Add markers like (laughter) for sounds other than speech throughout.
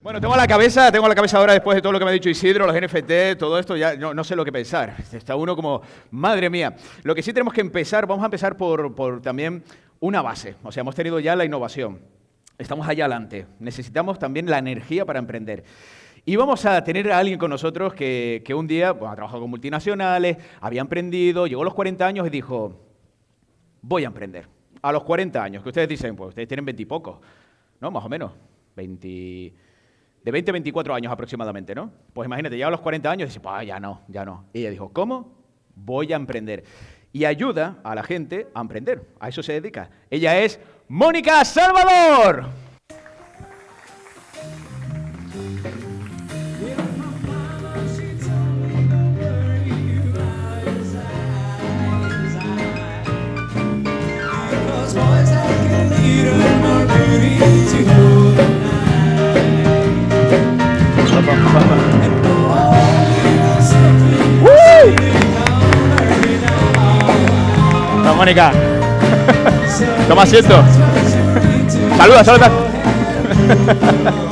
Bueno, tengo la cabeza, tengo la cabeza ahora después de todo lo que me ha dicho Isidro, los NFT, todo esto, ya no, sé lo que pensar. Está uno como, madre mía. Lo que sí tenemos que empezar, vamos a empezar por, también una base. O sea, hemos tenido ya la innovación. Estamos allá adelante. Necesitamos también la energía para emprender. Y vamos a tener a alguien con nosotros que, que un día bueno, ha trabajado con multinacionales, había emprendido, llegó a los 40 años y dijo, voy a emprender. A los 40 años, que ustedes dicen, pues ustedes tienen 20 y pocos, ¿no? Más o menos, 20 de 20 a 24 años aproximadamente, ¿no? Pues imagínate, llega a los 40 años y dice, pues ya no, ya no. Y ella dijo, ¿cómo? Voy a emprender. Y ayuda a la gente a emprender. A eso se dedica. Ella es Mónica Salvador. Mónica. (laughs) Toma asiento. Saluda, saluda. (laughs)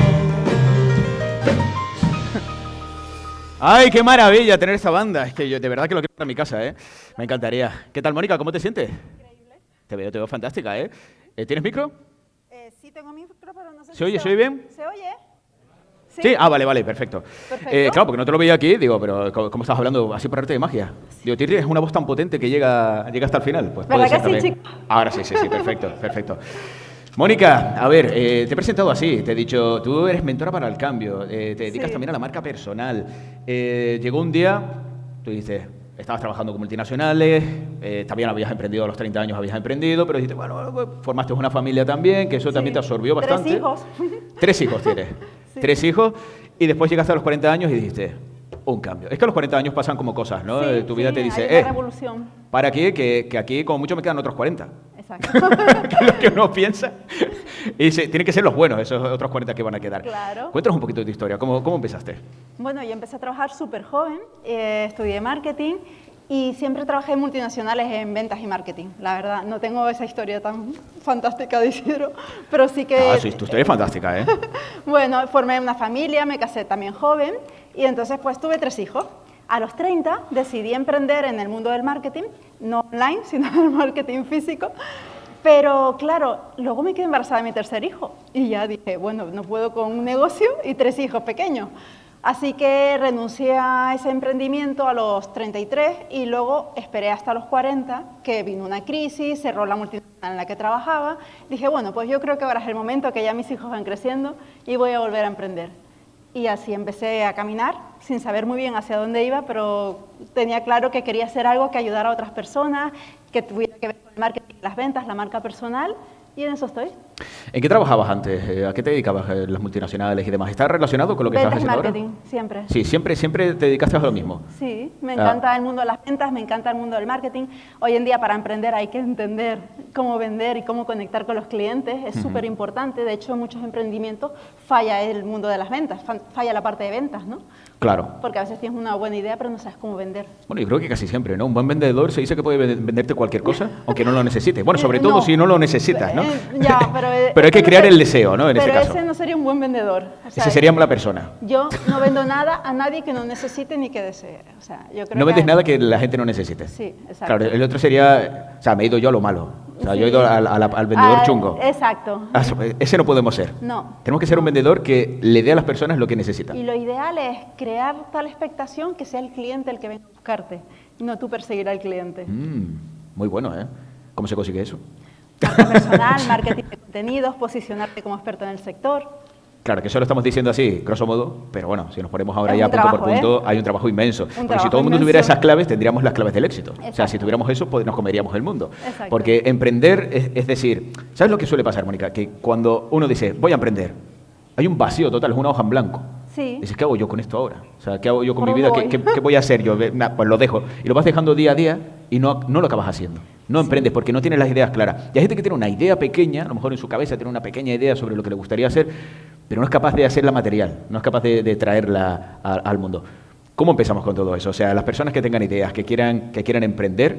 Ay, qué maravilla tener esta banda. Es que yo de verdad que lo quiero para mi casa, ¿eh? Me encantaría. ¿Qué tal, Mónica? ¿Cómo te sientes? Increíble. Te veo, te veo fantástica, ¿eh? ¿Eh, ¿Tienes micro? Eh, sí, tengo micro, pero no sé ¿Se si oye? ¿Se oye bien? ¿Se oye? Sí. Ah, vale, vale, perfecto. Perfecto. Eh, claro, porque no te lo veía aquí, digo, pero ¿cómo, estás hablando así por arte de magia? Digo, tienes una voz tan potente que llega, llega hasta el final. Pues puede ¿Verdad ser sí, también. Ahora sí, sí, sí, perfecto, (laughs) perfecto. Mónica, a ver, eh, te he presentado así, te he dicho, tú eres mentora para el cambio, eh, te dedicas Sí. también a la marca personal. Eh, llegó un día, tú dices, estabas trabajando con multinacionales, eh, también habías emprendido a los 30 años, habías emprendido, pero dijiste, bueno, formaste una familia también, que eso también te Sí. absorbió Tres bastante. hijos. Tres hijos tienes. (laughs) Sí. Tres hijos. Y después llegaste a los 40 años y dijiste, un cambio. Es que a los 40 años pasan como cosas, ¿no? Sí, tu vida sí, te dice, hay una eh, revolución. para aquí, que, que aquí como mucho me quedan otros 40. Exacto. (laughs) (laughs) que es lo que uno piensa. Y dice, tienen que ser los buenos, esos otros 40 que van a quedar. Claro. Cuéntanos un poquito de tu historia. ¿Cómo, cómo empezaste? bueno, yo empecé a trabajar súper joven, eh, estudié marketing y siempre trabajé en multinacionales en ventas y marketing. La verdad, no tengo esa historia tan fantástica de Isidro, pero sí que... Ah, sí, tu historia es fantástica, ¿eh? (laughs) Bueno, formé una familia, me casé también joven y entonces pues tuve tres hijos. A los 30 decidí emprender en el mundo del marketing, no online, (laughs) sino en el marketing físico. Pero claro, luego me quedé embarazada de mi tercer hijo y ya dije, bueno, no puedo con un negocio y tres hijos pequeños. Así que renuncié a ese emprendimiento a los 33 y luego esperé hasta los 40, que vino una crisis, cerró la multinacional en la que trabajaba. Dije, bueno, pues yo creo que ahora es el momento que ya mis hijos van creciendo y voy a volver a emprender. Y así empecé a caminar, sin saber muy bien hacia dónde iba, pero tenía claro que quería hacer algo que ayudara a otras personas, que tuviera que ver con el marketing, las ventas, la marca personal, y en eso estoy. ¿En qué trabajabas antes? Eh, ¿A qué te dedicabas eh, las multinacionales y demás? ¿Está relacionado con lo que Ventas estás haciendo ahora? marketing, siempre. Sí, siempre, siempre te dedicaste a lo mismo. Sí, me Ah. encanta el mundo de las ventas, me encanta el mundo del marketing. Hoy en día para emprender hay que entender cómo vender y cómo conectar con los clientes, es súper importante. De hecho, en muchos emprendimientos falla el mundo de las ventas, fa- falla la parte de ventas, ¿no? Claro. Porque a veces tienes una buena idea pero no sabes cómo vender. Bueno, yo creo que casi siempre, ¿no? Un buen vendedor se dice que puede vende- venderte cualquier cosa, (laughs) aunque no lo necesite. Bueno, sobre Eh, todo no. si no lo necesitas, ¿no? Eh, ya, (laughs) pero, eh, Pero hay que ese no crear el deseo, ¿no? En ese pero caso. ese no sería un buen vendedor. O sea, Ese sería la persona. Yo no vendo nada a nadie que no necesite ni que desee. O sea, yo creo No vendes que- nada que la gente no necesite. Sí, exacto. Claro, el otro sería, o sea, me he ido yo a lo malo. O sea, yo he Sí. ido al, al- al vendedor Ah, chungo. Exacto. Ah, Ese no podemos ser. No. Tenemos que ser un vendedor que le dé a las personas lo que necesitan. Y lo ideal es crear tal expectación que sea el cliente el que venga a buscarte, no tú perseguir al cliente. Mm, muy bueno, ¿eh? ¿Cómo se consigue eso? Marca (laughs) personal, marketing de contenidos, posicionarte como experto en el sector. Claro, que eso lo estamos diciendo así, grosso modo, pero bueno, si nos ponemos ahora Es ya un punto por trabajo, ¿eh? punto, hay un trabajo inmenso. Porque si todo el mundo tuviera esas claves, tendríamos las claves del éxito. O sea, si tuviéramos eso, pues nos comeríamos el mundo. Exacto. Porque emprender es, es decir, ¿sabes lo que suele pasar, Mónica? Que cuando uno dice, voy a emprender, hay un vacío total, es una hoja en blanco. Sí. Dices, ¿qué hago yo con esto ahora? O sea, ¿qué hago yo con ¿Por mi vida? dónde ¿Qué, voy? qué- qué voy a hacer yo? Nah, Pues lo dejo. Y lo vas dejando día a día y no, no lo acabas haciendo. No emprendes porque no tienes las ideas claras. Y hay gente que tiene una idea pequeña, a lo mejor en su cabeza tiene una pequeña idea sobre lo que le gustaría hacer, pero no es capaz de hacerla material, no es capaz de, de traerla a- al mundo. ¿Cómo empezamos con todo eso? O sea, las personas que tengan ideas, que quieran, que quieran emprender,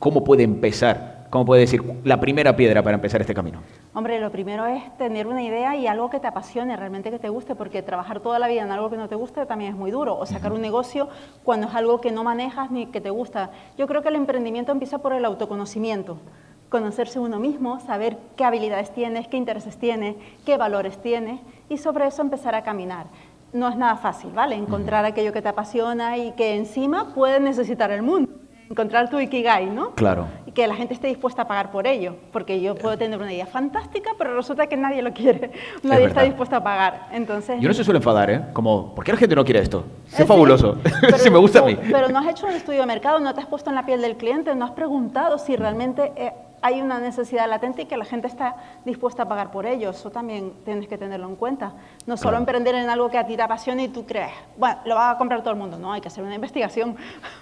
¿cómo puede empezar ¿Cómo puede decir la primera piedra para empezar este camino? Hombre, lo primero es tener una idea y algo que te apasione, realmente que te guste, porque trabajar toda la vida en algo que no te guste también es muy duro, o sacar un negocio cuando es algo que no manejas ni que te gusta. Yo creo que el emprendimiento empieza por el autoconocimiento, conocerse uno mismo, saber qué habilidades tienes, qué intereses tienes, qué valores tienes, y sobre eso empezar a caminar no es nada fácil, ¿vale? Encontrar aquello que te apasiona y que encima puede necesitar el mundo. Encontrar tu Ikigai, ¿no? Claro. Y que la gente esté dispuesta a pagar por ello. Porque yo puedo tener una idea fantástica, pero resulta que nadie lo quiere. (laughs) Nadie está dispuesto a pagar. Entonces... Yo no se suele enfadar, ¿eh? Como, ¿por qué la gente no quiere esto? Es fabuloso. (laughs) si me gusta a mí. Pero no has hecho un estudio de mercado, no te has puesto en la piel del cliente, no has preguntado si realmente... Eh, hay una necesidad latente y que la gente está dispuesta a pagar por ello. Eso también tienes que tenerlo en cuenta. No solo emprender en algo que a ti te apasiona y tú crees, bueno, lo va a comprar todo el mundo. No, hay que hacer una investigación.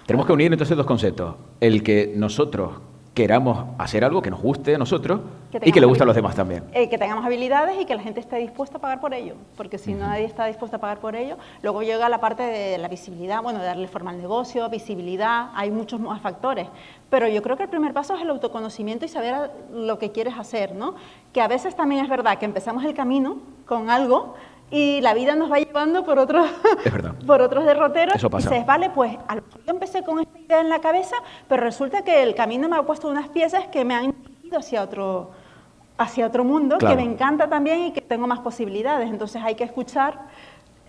Tenemos que unir entonces dos conceptos. El que nosotros queramos hacer algo que nos guste a nosotros y que le guste a los demás también. Eh, que tengamos habilidades y que la gente esté dispuesta a pagar por ello, porque si nadie está dispuesto a pagar por ello, luego llega la parte de la visibilidad, bueno, de darle forma al negocio, visibilidad, hay muchos más factores, pero yo creo que el primer paso es el autoconocimiento y saber lo que quieres hacer, ¿no? Que a veces también es verdad que empezamos el camino con algo, y la vida nos va llevando por otros, (laughs) por otros derroteros. Eso pasa. Y dices, vale, pues a lo mejor yo empecé con esta idea en la cabeza, pero resulta que el camino me ha puesto unas piezas que me han ido hacia otro, hacia otro mundo, que me encanta también y que tengo más posibilidades. Entonces hay que escuchar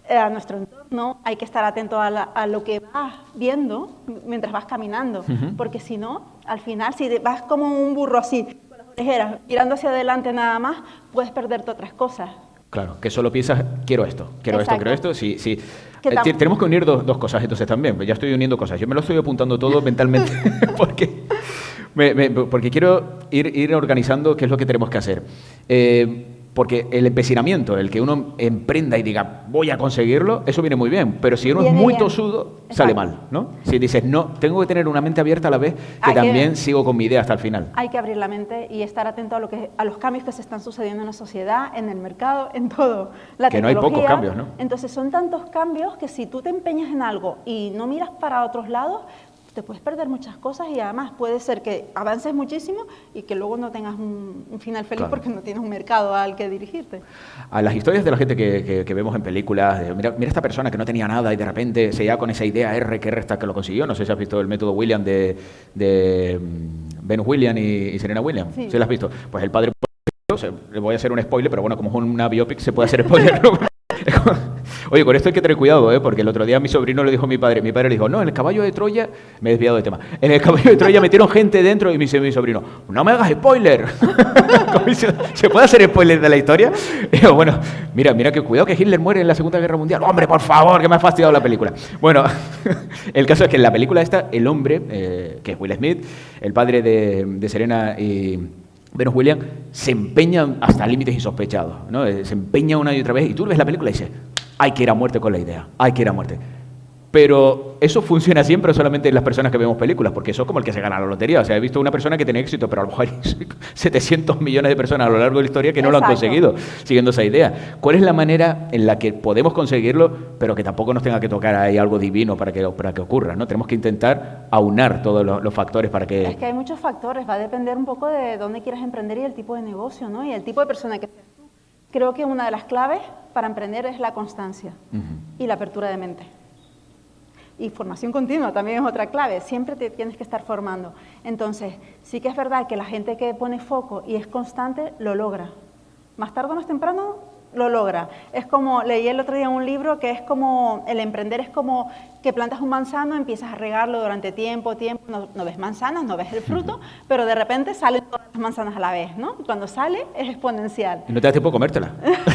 eh, a nuestro entorno, hay que estar atento a, lo que vas viendo mientras vas caminando, porque si no, al final, si vas como un burro así, con las orejeras, mirando hacia adelante nada más, puedes perderte otras cosas. Claro, que solo piensas, quiero esto, quiero esto, quiero esto. Sí, sí. Eh, tenemos que unir dos, dos, cosas entonces también. Ya estoy uniendo cosas. Yo me lo estoy apuntando todo mentalmente (laughs) (laughs) porque, porque quiero ir, ir organizando qué es lo que tenemos que hacer. Eh, porque el empecinamiento, el que uno emprenda y diga, voy a conseguirlo, eso viene muy bien. Pero si uno es muy tosudo, sale mal, ¿no? Si dices, no, tengo que tener una mente abierta a la vez, que también sigo con mi idea hasta el final. Hay que abrir la mente y estar atento a, lo que, a los cambios que se están sucediendo en la sociedad, en el mercado, en todo. La que no hay pocos cambios, ¿no? Entonces son tantos cambios que si tú te empeñas en algo y no miras para otros lados, te puedes perder muchas cosas y además puede ser que avances muchísimo y que luego no tengas un, final feliz porque no tienes un mercado al que dirigirte. A las historias de la gente que, que, vemos en películas, mira, mira, esta persona que no tenía nada y de repente se llega con esa idea R, que R está que lo consiguió, no sé si has visto el método William de, de mm, Ben William y, Serena Williams, sí. lo has visto? Pues el padre, le voy a hacer un spoiler, pero bueno, como es una biopic se puede hacer (laughs) spoiler. (laughs) Oye, con esto hay que tener cuidado, ¿eh? porque el otro día mi sobrino le dijo a mi padre, mi padre le dijo, no, en el caballo de Troya, me he desviado de tema, en el caballo de Troya metieron gente dentro y me dice mi sobrino, no me hagas spoiler. (laughs) ¿Se puede hacer spoiler de la historia? (laughs) Y digo, bueno, mira, mira que cuidado que Hitler muere en la Segunda Guerra Mundial. Hombre, por favor, que me ha fastidiado la película. Bueno, el caso es que en la película esta, el hombre, eh, que es Will Smith, el padre de Serena y Venus William se empeña hasta límites insospechados, ¿no? Se empeña una y otra vez y tú ves la película y dices, hay que ir a muerte con la idea, hay que ir a muerte. Pero eso funciona siempre solamente en las personas que vemos películas, porque eso es como el que se gana la lotería. O sea, he visto una persona que tiene éxito, pero a lo mejor (laughs) hay 700 millones de personas a lo largo de la historia que no lo han conseguido siguiendo esa idea. ¿Cuál es la manera en la que podemos conseguirlo, pero que tampoco nos tenga que tocar ahí algo divino para que, para que ocurra? ¿no? Tenemos que intentar aunar todos los, factores para que... Es que hay muchos factores, va a depender un poco de dónde quieras emprender y el tipo de negocio, ¿no? Y el tipo de persona que. Creo que una de las claves para emprender es la constancia y la apertura de mente. Y formación continua también es otra clave, siempre te tienes que estar formando. Entonces, sí que es verdad que la gente que pone foco y es constante lo logra. Más tarde o más temprano lo logra. Es como, leí el otro día un libro que es como, el emprender es como que plantas un manzano, empiezas a regarlo durante tiempo, tiempo, no, ves manzanas, no ves el fruto, pero de repente salen todas las manzanas a la vez, ¿no? cuando sale es exponencial. Y no te da tiempo a comértela.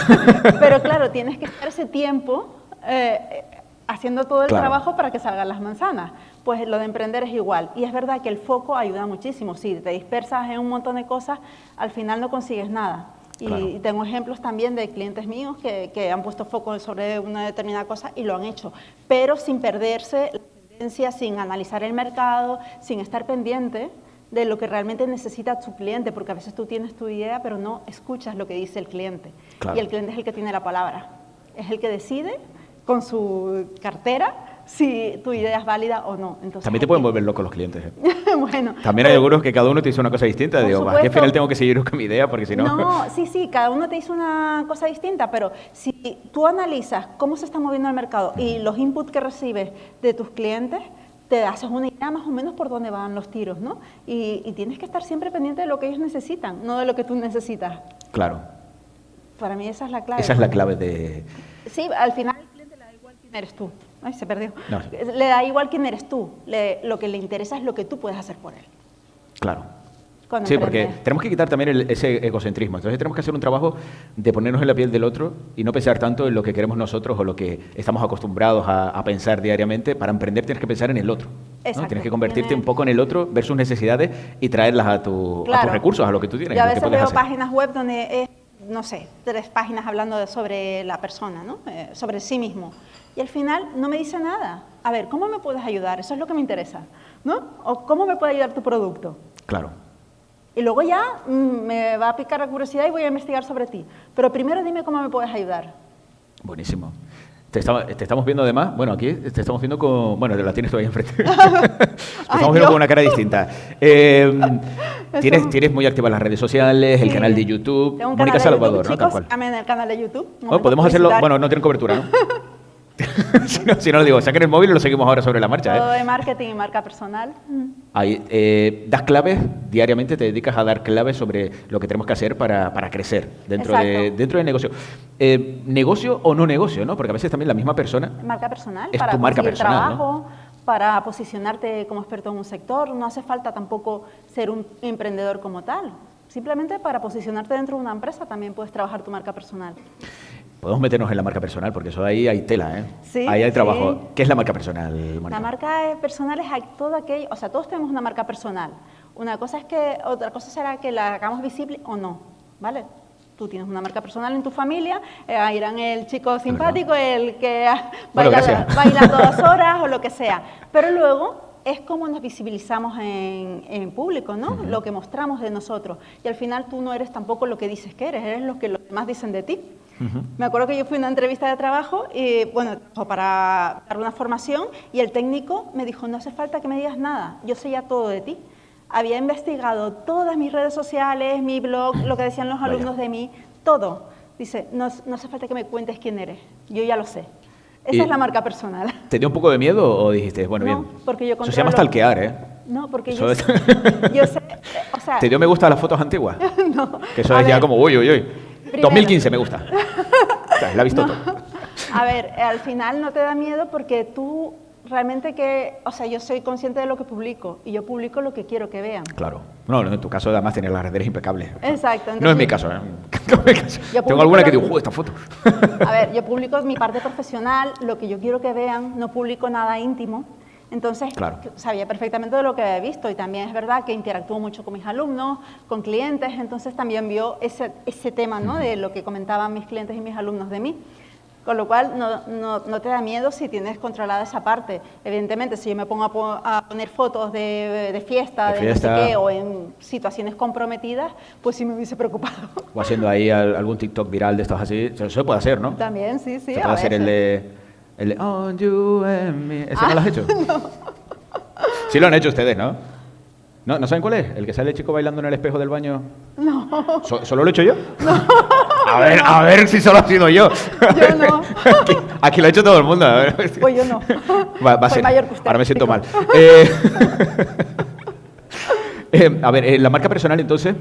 (laughs) pero claro, tienes que estar ese tiempo eh, haciendo todo el trabajo para que salgan las manzanas. Pues lo de emprender es igual. Y es verdad que el foco ayuda muchísimo. Si te dispersas en un montón de cosas, al final no consigues nada. Y tengo ejemplos también de clientes míos que, han puesto foco sobre una determinada cosa y lo han hecho, pero sin perderse la tendencia, sin analizar el mercado, sin estar pendiente de lo que realmente necesita tu cliente, porque a veces tú tienes tu idea, pero no escuchas lo que dice el cliente. Y el cliente es el que tiene la palabra, es el que decide con su cartera si tu idea es válida o no. Entonces, También te pueden que- volver locos los clientes. ¿eh? (laughs) bueno. También hay algunos que cada uno te dice una cosa distinta. Digo, "Bah, aquí al supuesto. final tengo que seguir con mi idea porque si no... No, sí, sí, cada uno te dice una cosa distinta, pero si tú analizas cómo se está moviendo el mercado y los inputs que recibes de tus clientes, te haces una idea más o menos por dónde van los tiros, ¿no? Y, y tienes que estar siempre pendiente de lo que ellos necesitan, no de lo que tú necesitas. Claro, Para mí esa es la clave. esa es la clave de... Sí, al final al cliente le da igual quién eres tú. Ay, se perdió. No. Le da igual quién eres tú. Le- lo que le interesa es lo que tú puedes hacer por él. Claro. cuando Sí, porque tenemos que quitar también el- ese egocentrismo. Entonces tenemos que hacer un trabajo de ponernos en la piel del otro y no pensar tanto en lo que queremos nosotros o lo que estamos acostumbrados a, a pensar diariamente. Para emprender tienes que pensar en el otro. ¿no? Tienes que convertirte Tienes- un poco en el otro, ver sus necesidades y traerlas a, tu- a tus recursos, a lo que tú tienes. Yo a veces veo hacer. páginas web donde es, no sé, tres páginas hablando de- sobre la persona, ¿no? Eh, sobre sí mismo. Y al final no me dice nada. A ver, ¿cómo me puedes ayudar? Eso es lo que me interesa, ¿no? O ¿cómo me puede ayudar tu producto? Claro. Y luego ya mm, me va a picar la curiosidad y voy a investigar sobre ti. Pero primero dime cómo me puedes ayudar. Buenísimo. Te, estaba- te estamos viendo además, bueno, aquí te estamos viendo con, bueno, la tienes todavía enfrente. (laughs) te estamos viendo con una cara distinta. (laughs) Eh, tienes, tienes muy activas las redes sociales, el Sí. canal de YouTube, Tengo un Mónica canal de Salvador, YouTube, ¿no? Tal chicos, cual. síganme en el canal de YouTube. Momento podemos hacerlo, bueno, no tienen cobertura, ¿no? (laughs) (laughs) si no, si no lo digo, saquen el móvil y lo seguimos ahora sobre la marcha. Todo ¿eh? de marketing y marca personal. Ahí, eh, das claves, diariamente te dedicas a dar claves sobre lo que tenemos que hacer para, para crecer dentro, de, dentro del negocio. Eh, negocio o no negocio, ¿no? Porque a veces también la misma persona Marca personal, Es para tu marca personal, ¿no? trabajo, para posicionarte como experto en un sector. No hace falta tampoco ser un emprendedor como tal. Simplemente para posicionarte dentro de una empresa también puedes trabajar tu marca personal. Podemos meternos en la marca personal, porque eso ahí hay tela, ¿eh? Sí, ahí hay sí. trabajo. ¿Qué es la marca personal, Mónica? La marca personal es a- todo aquello, o sea, todos tenemos una marca personal. Una cosa es que, otra cosa será que la hagamos visible o no, ¿vale? Tú tienes una marca personal en tu familia, eh, irán el chico simpático, el que (laughs) Bueno, baila, baila dos (laughs) horas o lo que sea. Pero luego es como nos visibilizamos en, en público, ¿no? Lo que mostramos de nosotros. Y al final tú no eres tampoco lo que dices que eres, eres lo que los demás dicen de ti. Me acuerdo que yo fui a una entrevista de trabajo y, bueno, para dar una formación y el técnico me dijo, no hace falta que me digas nada, yo sé ya todo de ti. Había investigado todas mis redes sociales, mi blog, lo que decían los Vaya. alumnos de mí, todo. Dice, no, no hace falta que me cuentes quién eres, yo ya lo sé. Esa Y- es la marca personal. ¿Te dio un poco de miedo o dijiste, bueno, No, bien? porque yo Eso se llama stalkear, ¿eh? No, porque yo es- sé, yo sé, o sea, (laughs) ¿Te dio me gusta a las fotos antiguas? (laughs) no. Que eso es ya ver, como, uy, uy, uy. Primero. 2015 me gusta. O sea, la he visto No. todo. (laughs) A ver, al final no te da miedo porque tú realmente que, o sea, yo soy consciente de lo que publico y yo publico lo que quiero que vean. Claro. No, en tu caso además tienes las redes impecables. Exacto. no es mi entonces- caso, ¿eh? (laughs) No es mi caso. Tengo alguna que digo, "Uy, esta foto. A ver, yo publico mi parte profesional, lo que yo quiero que vean, no publico nada íntimo. Entonces, Claro. sabía perfectamente de lo que había visto y también es verdad que interactúo mucho con mis alumnos, con clientes, entonces también vio ese, ese tema ¿no? de lo que comentaban mis clientes y mis alumnos de mí. Con lo cual, no, no- no te da miedo si tienes controlada esa parte. Evidentemente, si yo me pongo a, po- a poner fotos de, de fiesta, De de, no sé fiesta. qué, o en situaciones comprometidas, pues sí me hubiese preocupado. O haciendo ahí al- algún TikTok viral de estos así. Eso se puede hacer, ¿no? También, sí, sí. se a puede hacer el veces. de, el de On You and Me. ¿Ese no Ah, lo has hecho? (laughs) Sí lo han hecho ustedes, ¿no? ¿no? ¿No saben cuál es? ¿El que sale el chico bailando en el espejo del baño? No. ¿So- ¿Solo lo he hecho yo? (laughs) A ver, a ver si solo ha sido yo. Yo no. (laughs) Aquí, aquí lo ha hecho todo el mundo. a ver. Pues yo no. Va, va Soy ser. mayor que usted, Ahora me siento mal. Eh, eh, a ver, en la marca personal, entonces,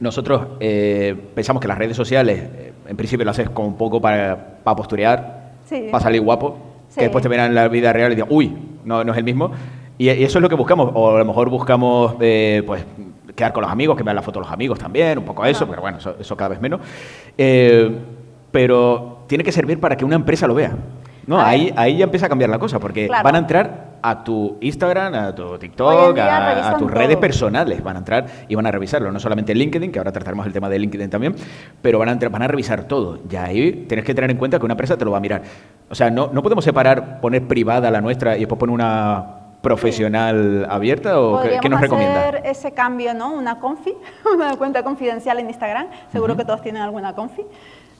nosotros eh, pensamos que las redes sociales, eh, en principio, lo haces como un poco para, para posturear, Sí. para salir guapo, Sí. que después te verán en la vida real y digan, uy, no, no es el mismo. Y, y eso es lo que buscamos. O a lo mejor buscamos, eh, pues, quedar con los amigos, que vean la foto de los amigos también, un poco eso, pero bueno, eso, eso cada vez menos. Eh, pero tiene que servir para que una empresa lo vea. No, ahí, ahí ya empieza a cambiar la cosa, porque Claro. van a entrar a tu Instagram, a tu TikTok, a, tus redes personales. Van a entrar y van a revisarlo. No solamente LinkedIn, que ahora trataremos el tema de LinkedIn también, pero van a, entrar, van a revisar todo. Y ahí tienes que tener en cuenta que una empresa te lo va a mirar. O sea, no, no podemos separar, poner privada la nuestra y después poner una profesional abierta o qué, Podríamos qué nos recomienda. hacer ese cambio, ¿no? Una confi, (laughs) una cuenta confidencial en Instagram. Seguro que todos tienen alguna confi.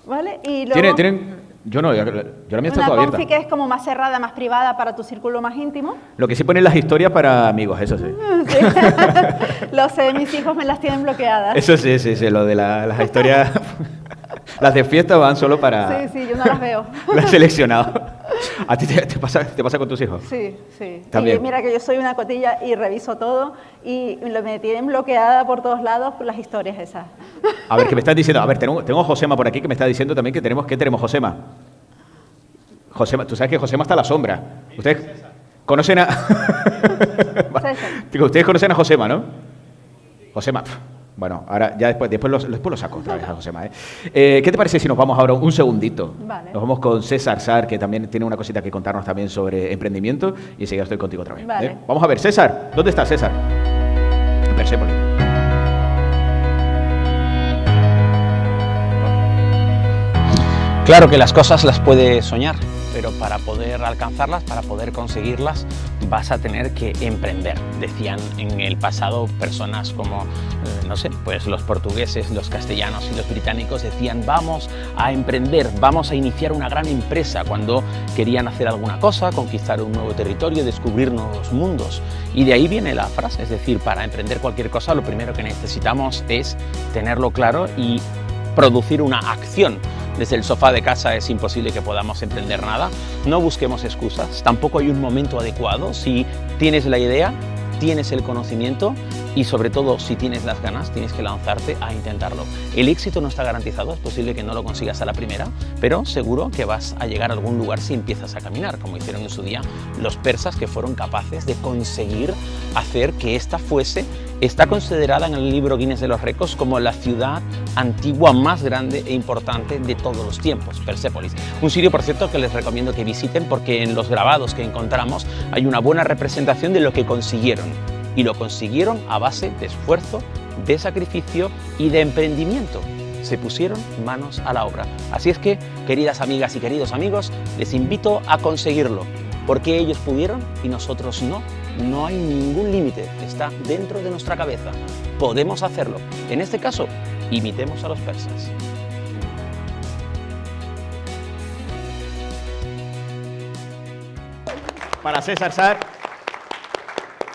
¿Vale? Y luego... ¿Tienen, tienen, Yo no, yo, yo la mía está Una toda abierta. que es como más cerrada, más privada para tu círculo más íntimo. Lo que sí ponen las historias para amigos, eso sí. Sí. (laughs) Lo sé, mis hijos me las tienen bloqueadas. Eso sí, sí, sí, lo de la- las historias, (laughs) las de fiesta van solo para... Sí, sí, yo no las veo. (laughs) Las he seleccionado. ¿A ti te, te pasa, te pasa con tus hijos? Sí, sí. También. Y mira que yo soy una cotilla y reviso todo y me tienen bloqueada por todos lados por las historias esas. A ver, que me estás diciendo, a ver, (laughs) tengo, tengo a Josema por aquí que me está diciendo también que tenemos, ¿qué tenemos, Josema? Josema, tú sabes que Josema está a la sombra. ¿Ustedes conocen a...? (laughs) Ustedes conocen a Josema, ¿no? Josema, bueno, ahora ya después, después, lo, después lo saco otra vez a Josema. ¿eh? Eh, ¿Qué te parece si nos vamos ahora un segundito? Vale. Nos vamos con César Sar, que también tiene una cosita que contarnos también sobre emprendimiento, y enseguida estoy contigo otra vez. Vale. ¿eh? Vamos a ver, César, ¿dónde está César? En Persépolis. Claro que las cosas las puedes soñar, pero para poder alcanzarlas, para poder conseguirlas, vas a tener que emprender. Decían en el pasado personas como, eh, no sé, pues los portugueses, los castellanos y los británicos decían vamos a emprender, vamos a iniciar una gran empresa cuando querían hacer alguna cosa, conquistar un nuevo territorio, descubrir nuevos mundos. Y de ahí viene la frase, es decir, para emprender cualquier cosa lo primero que necesitamos es tenerlo claro y producir una acción. Desde el sofá de casa es imposible que podamos emprender nada. No busquemos excusas, tampoco hay un momento adecuado. Si tienes la idea, tienes el conocimiento y sobre todo si tienes las ganas, tienes que lanzarte a intentarlo. El éxito no está garantizado, es posible que no lo consigas a la primera, pero seguro que vas a llegar a algún lugar si empiezas a caminar, como hicieron en su día los persas que fueron capaces de conseguir hacer que esta fuese Está considerada en el libro Guinness de los Récords como la ciudad antigua más grande e importante de todos los tiempos, Persépolis. Un sitio, por cierto, que les recomiendo que visiten porque en los grabados que encontramos hay una buena representación de lo que consiguieron. Y lo consiguieron a base de esfuerzo, de sacrificio y de emprendimiento. Se pusieron manos a la obra. Así es que, queridas amigas y queridos amigos, les invito a conseguirlo. Porque ellos pudieron y nosotros no. No hay ningún límite, está dentro de nuestra cabeza. Podemos hacerlo. En este caso, imitemos a los persas. Para César Sar.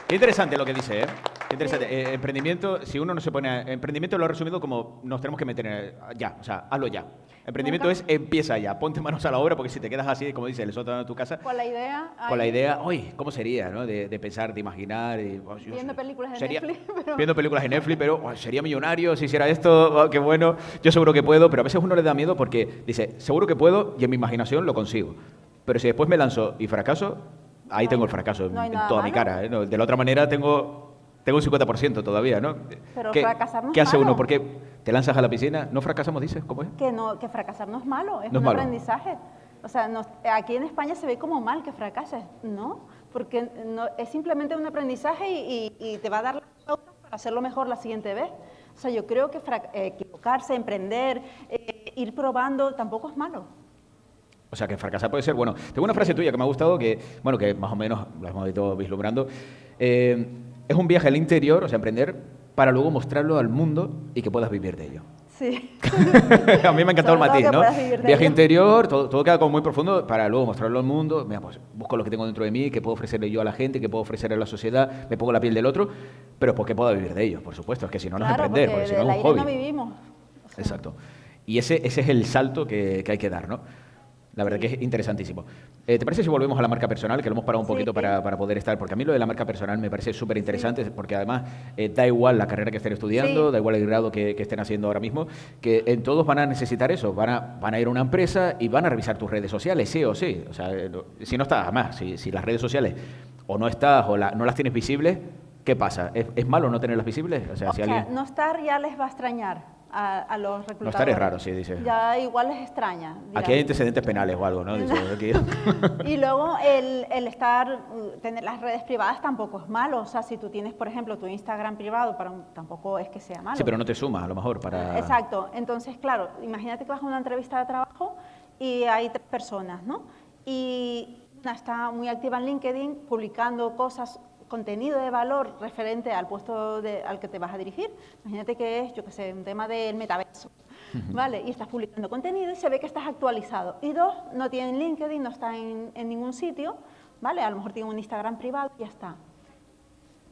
Qué interesante lo que dice, ¿eh? Qué interesante. Eh, emprendimiento, si uno no se pone... a- emprendimiento lo he resumido como nos tenemos que meter en ya, o sea, hazlo ya. Emprendimiento Nunca- es empieza ya, ponte manos a la obra porque si te quedas así, como dice, el sótano de tu casa, Con la idea. con la idea, uy, ¿cómo sería, no? De, de pensar, de imaginar. y, oh, Viendo películas de sería- Netflix, (laughs) pero- Viendo películas de Netflix, pero oh, sería millonario si hiciera esto, oh, qué bueno, yo seguro que puedo, pero a veces uno le da miedo porque dice, seguro que puedo y en mi imaginación lo consigo. Pero si después me lanzo y fracaso, ahí tengo el fracaso en, no en toda mi cara. ¿eh? No, de la otra manera tengo, tengo un 50% todavía, ¿no? Pero ¿Qué, fracasar no ¿Qué hace uno? malo. ¿Por qué te lanzas a la piscina? ¿No fracasamos, dices? ¿Cómo es? Que, no, que fracasar no es malo, es un malo. aprendizaje. O sea, aquí en España se ve como mal que fracases. No, porque no, es simplemente un aprendizaje y, y- y te va a dar las pautas para hacerlo mejor la siguiente vez. O sea, yo creo que equivocarse, emprender, eh, ir probando, tampoco es malo. O sea, que fracasar puede ser bueno. Tengo una frase tuya que me ha gustado, que, bueno, que más o menos la hemos ido vislumbrando. Eh, es un viaje al interior, o sea, emprender, para luego mostrarlo al mundo y que puedas vivir de ello. Sí. (laughs) a mí me ha encantado el matiz, ¿no? Viaje ello. interior, todo, todo queda como muy profundo para luego mostrarlo al mundo. Mira, pues busco lo que tengo dentro de mí, que puedo ofrecerle yo a la gente, que puedo ofrecerle a la sociedad, me pongo la piel del otro, pero porque pueda vivir de ello, por supuesto. Es que si no, no es claro, emprender, porque porque si no es un hobby. no vivimos. O sea, Exacto. Y ese, ese es el salto que, que hay que dar, ¿no? La verdad que es interesantísimo. Eh, ¿Te parece si volvemos a la marca personal, que lo hemos parado un Sí. poquito para, para poder estar? Porque a mí lo de la marca personal me parece súper interesante, porque además eh, da igual la carrera que estén estudiando, Sí. da igual el grado que, que estén haciendo ahora mismo, que en todos van a necesitar eso, van a, van a ir a una empresa y van a revisar tus redes sociales, sí o sí. O sea, eh, si no estás, además, si, si las redes sociales o no estás o la- no las tienes visibles, ¿qué pasa? ¿Es, es malo no tenerlas visibles? O sea, O si sea, alguien... no estar ya les va a extrañar a, a los reclutadores. No estar es raro, sí, dice. Ya igual les extraña. Aquí hay antecedentes penales o algo, ¿no? (laughs) Y luego el, el estar, uh, tener las redes privadas tampoco es malo. O sea, si tú tienes, por ejemplo, tu Instagram privado, para un- tampoco es que sea malo. Sí, pero no te suma, a lo mejor, para... Exacto. Entonces, claro, imagínate que vas a una entrevista de trabajo y hay tres personas, ¿no? Y una está muy activa en LinkedIn publicando cosas, contenido de valor referente al puesto de- al que te vas a dirigir. Imagínate que es, yo qué sé, un tema del metaverso. ¿vale? Y estás publicando contenido y se ve que estás actualizado. Y dos, no tienen LinkedIn, no está en, en ningún sitio, ¿vale? A lo mejor tienen un Instagram privado y ya está.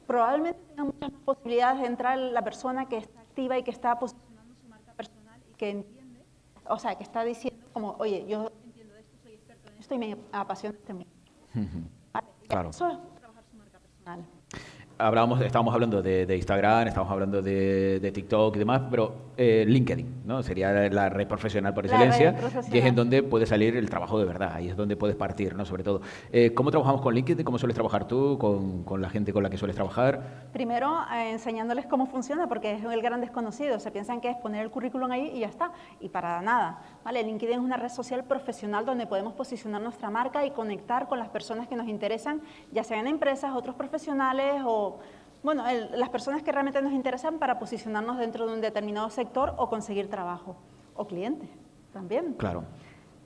Probablemente tenga muchas posibilidades de entrar la persona que está activa y que está posicionando su marca personal y que entiende, o sea, que está diciendo como, oye, yo entiendo esto, soy experto en esto y me apasiona este mundo. ¿Vale? Claro. Eso personal. Hablábamos, estábamos hablando de, de Instagram, estábamos hablando de, de TikTok y demás, pero eh, LinkedIn, ¿no? Sería la red profesional por excelencia, y es en donde puede salir el trabajo de verdad, ahí es donde puedes partir, ¿no? Sobre todo. Eh, ¿Cómo trabajamos con LinkedIn? ¿Cómo sueles trabajar tú con, con la gente con la que sueles trabajar? Primero, eh, enseñándoles cómo funciona, porque es el gran desconocido. Se piensan que es poner el currículum ahí y ya está, y para nada. ¿vale? LinkedIn es una red social profesional donde podemos posicionar nuestra marca y conectar con las personas que nos interesan, ya sean empresas, otros profesionales o, bueno, el- las personas que realmente nos interesan para posicionarnos dentro de un determinado sector o conseguir trabajo, o clientes también. Claro.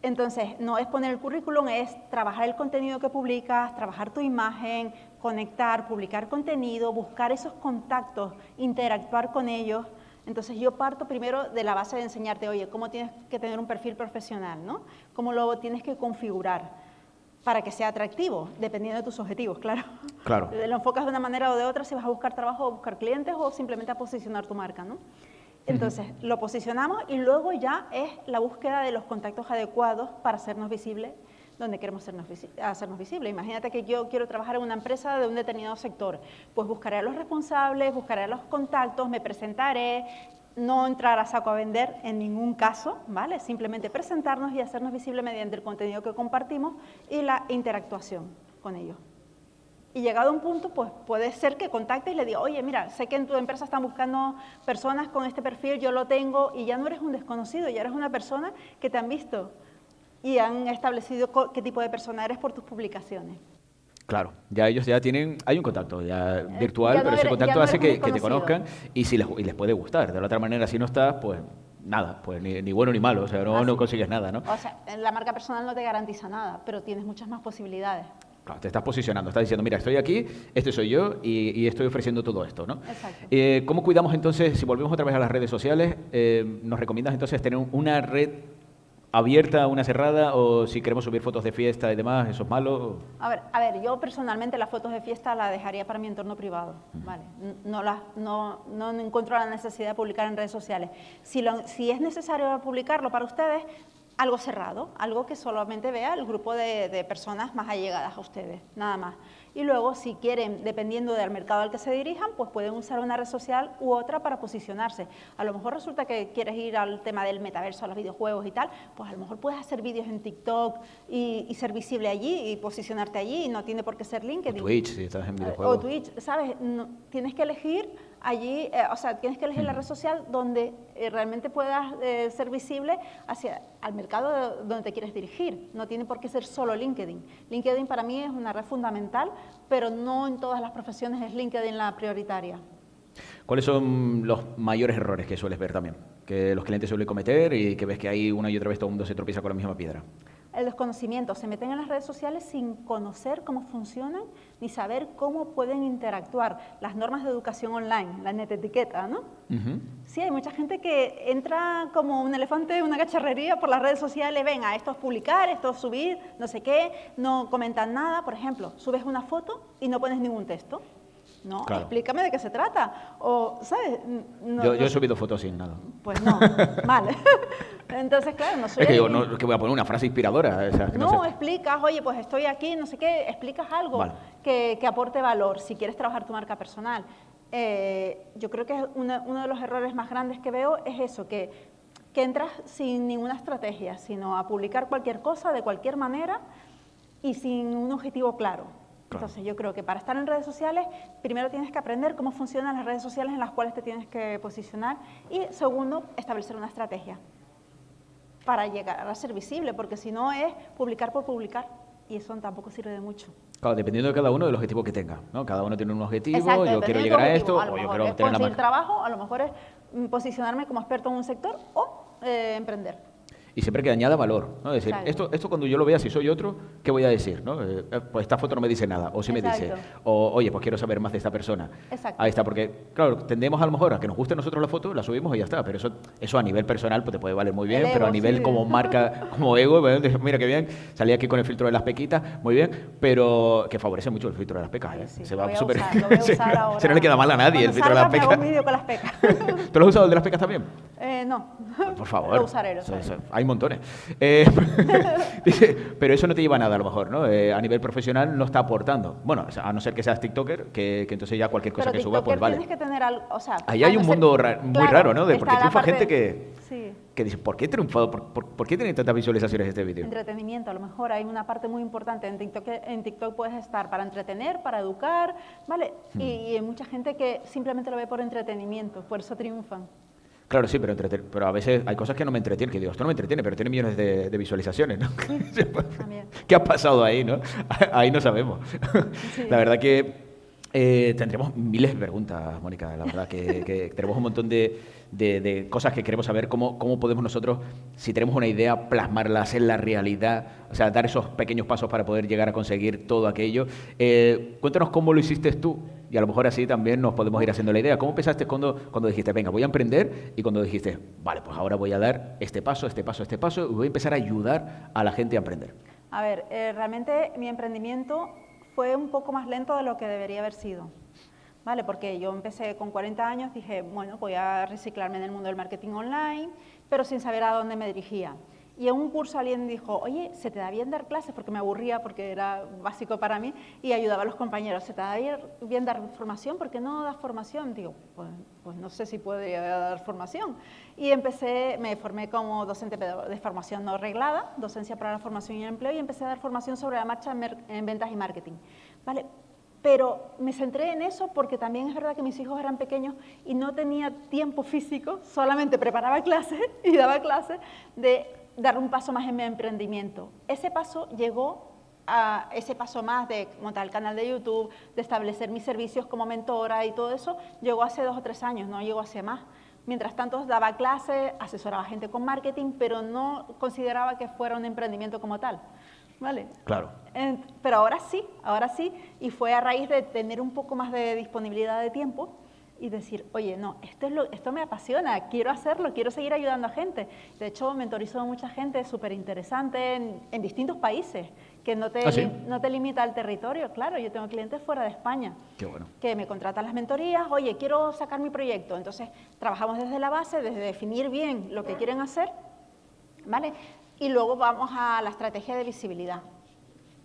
Entonces, no es poner el currículum, es trabajar el contenido que publicas, trabajar tu imagen, conectar, publicar contenido, buscar esos contactos, interactuar con ellos. Entonces, yo parto primero de la base de enseñarte, oye, cómo tienes que tener un perfil profesional, ¿no? Cómo lo tienes que configurar para que sea atractivo, dependiendo de tus objetivos, claro. Claro. (laughs) Lo enfocas de una manera o de otra, si vas a buscar trabajo o buscar clientes o simplemente a posicionar tu marca, ¿no? Entonces, lo posicionamos y luego ya es la búsqueda de los contactos adecuados para hacernos visibles donde queremos hacernos, visi- hacernos visibles. Imagínate que yo quiero trabajar en una empresa de un determinado sector, pues buscaré a los responsables, buscaré a los contactos, me presentaré, no entrar a saco a vender en ningún caso, ¿vale? Simplemente presentarnos y hacernos visibles mediante el contenido que compartimos y la interactuación con ellos. Y llegado a un punto, pues puede ser que contacte y le diga, oye, mira, sé que en tu empresa están buscando personas con este perfil, yo lo tengo, y ya no eres un desconocido, ya eres una persona que te han visto y han establecido qué tipo de persona eres por tus publicaciones. Claro, ya ellos ya tienen, hay un contacto ya virtual, Eh, ya no pero ese contacto no hace que, que te conozcan y si les, y les puede gustar. De la otra manera, si no estás, pues nada, pues ni, ni bueno ni malo, o sea, no, Ah, no consigues nada, ¿no? O sea, la marca personal no te garantiza nada, pero tienes muchas más posibilidades. Claro, te estás posicionando, estás diciendo, mira, estoy aquí, este soy yo y, y estoy ofreciendo todo esto, ¿no? Exacto. Eh, ¿Cómo cuidamos entonces, si volvemos otra vez a las redes sociales, eh, nos recomiendas entonces tener una red abierta, una cerrada, o si queremos subir fotos de fiesta y demás, eso es malo? A ver, a ver, yo personalmente las fotos de fiesta las dejaría para mi entorno privado, ¿vale? No, las, no, no encuentro la necesidad de publicar en redes sociales. Si, lo- si es necesario publicarlo para ustedes, algo cerrado, algo que solamente vea el grupo de, de personas más allegadas a ustedes, nada más. Y luego, si quieren, dependiendo del mercado al que se dirijan, pues pueden usar una red social u otra para posicionarse. A lo mejor resulta que quieres ir al tema del metaverso, a los videojuegos y tal, pues a lo mejor puedes hacer vídeos en TikTok y, y ser visible allí y posicionarte allí y no tiene por qué ser O LinkedIn. Twitch, si estás en Eh, videojuegos. O Twitch, ¿sabes? No- tienes que elegir allí, eh, o sea, tienes que elegir la red social donde eh, realmente puedas eh, ser visible hacia al mercado donde te quieres dirigir. No tiene por qué ser solo LinkedIn. LinkedIn para mí es una red fundamental, pero no en todas las profesiones es LinkedIn la prioritaria. ¿Cuáles son los mayores errores que sueles ver también? Que los clientes suelen cometer y que ves que ahí una y otra vez todo el mundo se tropieza con la misma piedra. El desconocimiento, se meten en las redes sociales sin conocer cómo funcionan ni saber cómo pueden interactuar. Las normas de educación online, la netetiqueta, ¿no? Ujú. Sí, hay mucha gente que entra como un elefante en una cacharrería por las redes sociales, venga, esto es publicar, esto es subir, no sé qué, no comentan nada, por ejemplo, subes una foto y no pones ningún texto. No, Claro. explícame de qué se trata. O, ¿sabes? No- yo, yo he subido fotos sin nada. Pues no, vale. (laughs) Entonces, claro, no soy Es que adivin- no, que voy a poner una frase inspiradora. o sea, que no no, sé. explicas, oye, pues estoy aquí, no sé qué, explicas algo Vale. que, que aporte valor si quieres trabajar tu marca personal. Eh, yo creo que es una- uno de los errores más grandes que veo es eso, que, que entras sin ninguna estrategia, sino a publicar cualquier cosa de cualquier manera y sin un objetivo claro. Claro. Entonces yo creo que para estar en redes sociales, primero tienes que aprender cómo funcionan las redes sociales en las cuales te tienes que posicionar y segundo, establecer una estrategia para llegar a ser visible, porque si no es publicar por publicar y eso tampoco sirve de mucho. Claro, dependiendo de cada uno del objetivo que tenga. ¿no? Cada uno tiene un objetivo, Exacto, yo quiero llegar a esto, lo o yo mejor quiero es tener conseguir marca. trabajo, a lo mejor es mm, posicionarme como experto en un sector o eh, emprender. Y siempre que añada valor. ¿no? Es decir, esto, esto cuando yo lo vea, si soy otro, ¿qué voy a decir? ¿no? Eh, eh, pues esta foto no me dice nada, o sí me dice, o oye, pues quiero saber más de esta persona. Exacto. Ahí está, porque, claro, tendemos a lo mejor a que nos guste a nosotros la foto, la subimos y ya está, pero eso, eso a nivel personal pues te puede valer muy bien, El pero a ego, nivel sí. como marca, (laughs) como ego, dices, mira qué bien, salí aquí con el filtro de las pequitas, muy bien, pero que favorece mucho el filtro de las pecas, ¿eh? Sí, Se va súper... se- (laughs) se no le queda mal a nadie el Cuando filtro de las pecas. un con las pecas. (laughs) ¿Tú lo has usado el de las pecas también? Eh, no. Por favor. Lo usaré, lo usaré. hay montones. Eh, (laughs) dice, pero eso no te lleva a nada a lo mejor, ¿no? Eh, a nivel profesional no está aportando. Bueno, a no ser que seas TikToker, que, que entonces ya cualquier cosa Pero que suba, pues TikToker vale. tienes que tener algo, o sea... Ahí hay no un ser- mundo ra- muy Claro, raro, ¿no? De porque triunfa gente que, Sí. que dice, ¿por qué he triunfado? ¿Por, por, por qué tiene tantas visualizaciones este vídeo? Entretenimiento, a lo mejor hay una parte muy importante. En TikTok, en TikTok puedes estar para entretener, para educar, ¿vale? Hmm. Y, y hay mucha gente que simplemente lo ve por entretenimiento, por eso triunfan. Claro, sí, pero, pero a veces hay cosas que no me entretienen, que digo, esto no me entretiene, pero tiene millones de, de visualizaciones, ¿no? (laughs) También. ¿Qué ha pasado ahí, no? (laughs) Ahí no sabemos. La verdad que eh, tendremos miles de preguntas, Mónica, la verdad que, que tenemos un montón de, de- cosas que queremos saber, cómo, cómo podemos nosotros, si tenemos una idea, plasmarla, hacer la realidad, o sea, dar esos pequeños pasos para poder llegar a conseguir todo aquello. Eh, cuéntanos cómo lo hiciste tú y a lo mejor así también nos podemos ir haciendo la idea. ¿Cómo pensaste cuando, cuando dijiste, venga, voy a emprender? Y cuando dijiste, vale, pues ahora voy a dar este paso, este paso, este paso y voy a empezar a ayudar a la gente a emprender. A ver, eh, realmente mi emprendimiento fue un poco más lento de lo que debería haber sido. ¿Vale? Porque yo empecé con 40 años, dije, bueno, voy a reciclarme en el mundo del marketing online, pero sin saber a dónde me dirigía. Y en un curso alguien dijo, oye, ¿se te da bien dar clases? Porque me aburría, porque era básico para mí, y ayudaba a los compañeros. ¿Se te da bien- dar formación? ¿Por qué no das formación? Digo, pues, pues no sé si podría dar formación. Y empecé, me formé como docente de formación no reglada, docencia para la formación y el empleo, y empecé a dar formación sobre la marcha en ventas y marketing. ¿Vale? Pero me centré en eso porque también es verdad que mis hijos eran pequeños y no tenía tiempo físico, solamente preparaba clases (laughs) y daba clases de dar un paso más en mi emprendimiento. Ese paso llegó a ese paso más de montar el canal de YouTube, de establecer mis servicios como mentora y todo eso, llegó hace dos o tres años, no llegó hace más. Mientras tanto daba clases, asesoraba gente con marketing, pero no consideraba que fuera un emprendimiento como tal. ¿Vale? Claro. En- pero ahora sí, ahora sí, y fue a raíz de tener un poco más de disponibilidad de tiempo y decir, oye, no, esto, es lo, esto me apasiona, quiero hacerlo, quiero seguir ayudando a gente. De hecho, mentorizo a mucha gente súper interesante en, en distintos países, que no te, ¿Ah, sí? no te limita al territorio. Claro, yo tengo clientes fuera de España Qué bueno. que me contratan las mentorías, oye, quiero sacar mi proyecto. Entonces, trabajamos desde la base, desde definir bien lo que quieren hacer, ¿vale? Y luego vamos a la estrategia de visibilidad.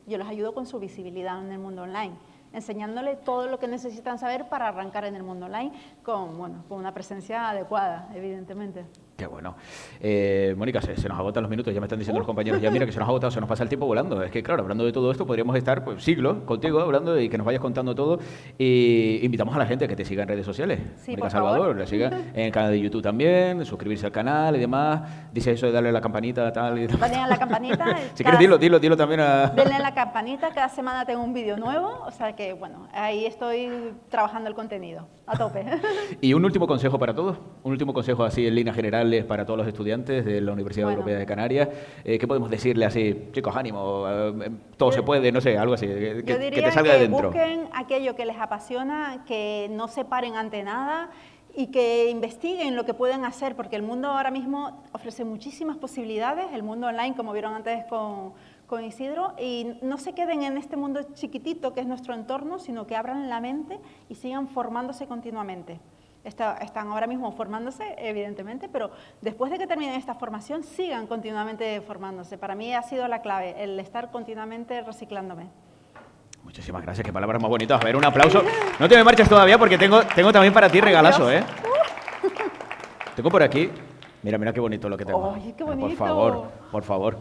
Yo los ayudo con su visibilidad en el mundo online, enseñándole todo lo que necesitan saber para arrancar en el mundo online con, bueno, con una presencia adecuada, evidentemente. Qué bueno. Eh, Mónica, se, se nos agotan los minutos, ya me están diciendo los compañeros, ya mira que se nos ha agotado, se nos pasa el tiempo volando. Es que, claro, hablando de todo esto, podríamos estar pues, siglos contigo hablando y que nos vayas contando todo. Y invitamos a la gente a que te siga en redes sociales. Sí, Mónica Salvador, le siga (laughs) en el canal de YouTube también, suscribirse al canal y demás. Dice eso de darle a la campanita, tal y tal. Denle a la campanita. (laughs) si quieres, dilo, dilo, dilo también a... Denle a la campanita, cada semana tengo un vídeo nuevo, o sea que, bueno, ahí estoy trabajando el contenido, a tope. (laughs) Y un último consejo para todos, un último consejo así en líneas generales para todos los estudiantes de la Universidad Bueno. Europea de Canarias. Eh, ¿Qué podemos decirle así, chicos, ánimo, eh, todo se puede, no sé, algo así, que, Yo que te salga de que dentro? busquen aquello que les apasiona, que no se paren ante nada y que investiguen lo que pueden hacer, porque el mundo ahora mismo ofrece muchísimas posibilidades, el mundo online, como vieron antes con, con Isidro, y no se queden en este mundo chiquitito que es nuestro entorno, sino que abran la mente y sigan formándose continuamente. Está- están ahora mismo formándose, evidentemente, pero después de que terminen esta formación, sigan continuamente formándose. Para mí ha sido la clave, el estar continuamente reciclándome. Muchísimas gracias, qué palabras más bonitas. A ver, un aplauso. No te me marches todavía porque tengo, tengo también para ti regalazo, ¿eh? Tengo por aquí. Mira, mira qué bonito lo que tengo. Ay, qué Por bonito. favor, por favor.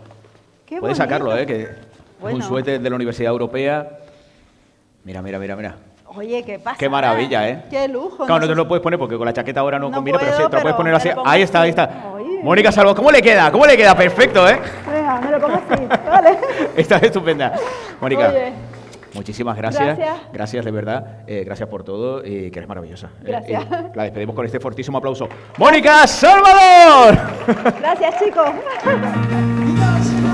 ¡Qué Puedes sacarlo! ¿eh? Que es un Bueno. suéter de la Universidad Europea. Mira, mira, mira, mira. Oye, ¿qué pasa? Qué maravilla, ¿eh? Qué lujo. Claro, no te lo puedes poner porque con la chaqueta ahora no, No combina, pero sí, te lo puedes poner así. Ahí está, ahí está. Oye. Mónica Salvo, ¿cómo le queda? ¿Cómo le queda? Perfecto, ¿eh? Venga, me lo pongo así, vale. (laughs) Está estupenda. Mónica, Oye. muchísimas gracias. Gracias. Gracias, de verdad. Eh, gracias por todo y que eres maravillosa. Eh, Gracias. la despedimos con este fortísimo aplauso. ¡Mónica Salvador! Gracias, chicos. (laughs)